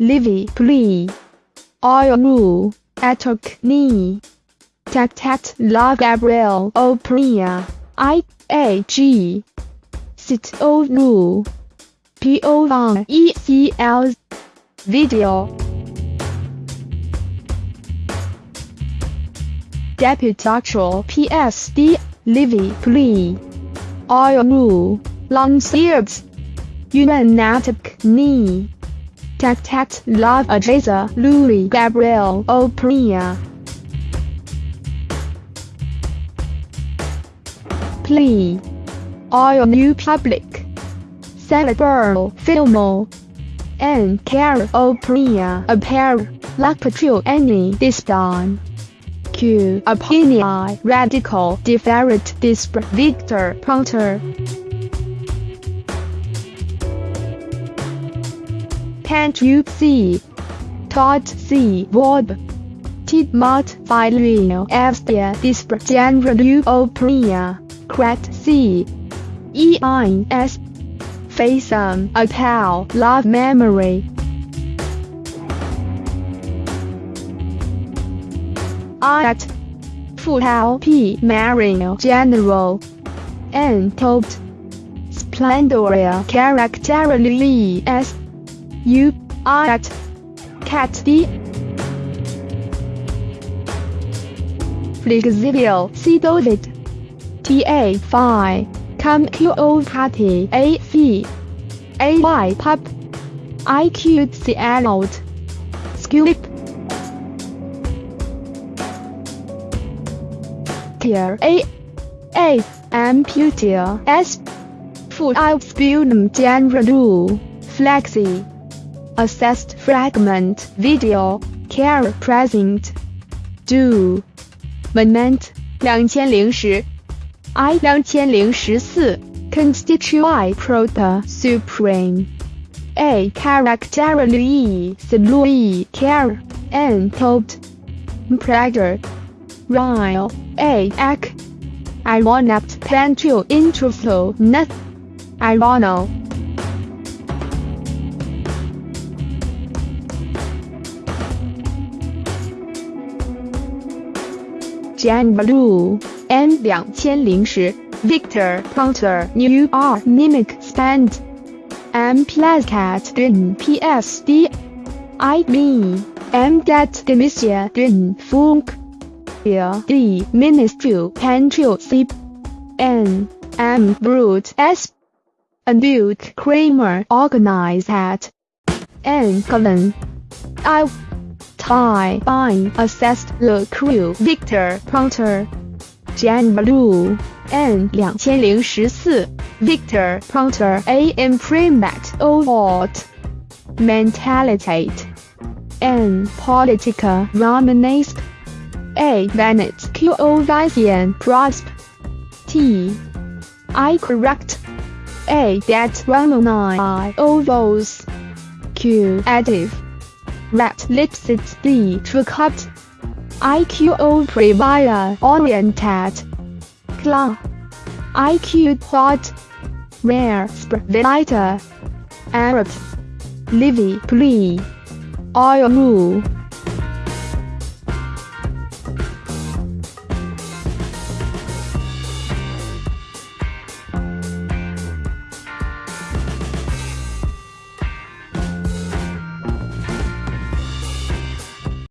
Livy atok knee. Tat tat love Gabriel Oprea. I A G. Sit O rule. P O Y E C L. Video. Deputactual PSD. Livy plea. Long sleeves. Unanatic knee. Tat love Ajaza Louis Gabriel Oprea. Plea. Oil new public. Celebrate Filmo. And care Oprea appear. Like patrol any disdain. Q opinion radical different disparate Victor Ponta. Can't you see? Todd C. Wob. Tidmot Filio Evstia Dispar General Oprea. Crat C. E. I. S. Faisum Apal Love Memory. At. Futal P. Marino General. N. Topt. Splendoria Characterly S. U at cat. D Flexible David T A Phi. Cam Q O Party A V A Y Pub I Q C out Skip Tier A A Amputia S. Full out Spunum General Flexi Assessed fragment video care present do moment 两千零十 I 两千零十四 constitute proper supreme A characterly salui care and told prager Ryle A ac I want plan to intro not I wanna Jan Blue N Jan Balu, and 2010 Victor Ponta New R Mimic spent, M plus cat din PSD. IB, M demisia din funk. D ministry control sip. N, M brute S. And Duke Kramer organized at N colon. I by Bine assessed the crew Victor Ponta, Jan Balu, and 2014 Victor Ponta AM Primat Award. mentalitate, and Politica Romanesque A. Bennett Q. Ovisian Prosp T. I correct A. That Ramona oh I. Ovos Q. Additive rat lipsit d tricupt IQO previa oriented cla IQ quad rare. Spreadita Arab. Livy. Plea oil. Rule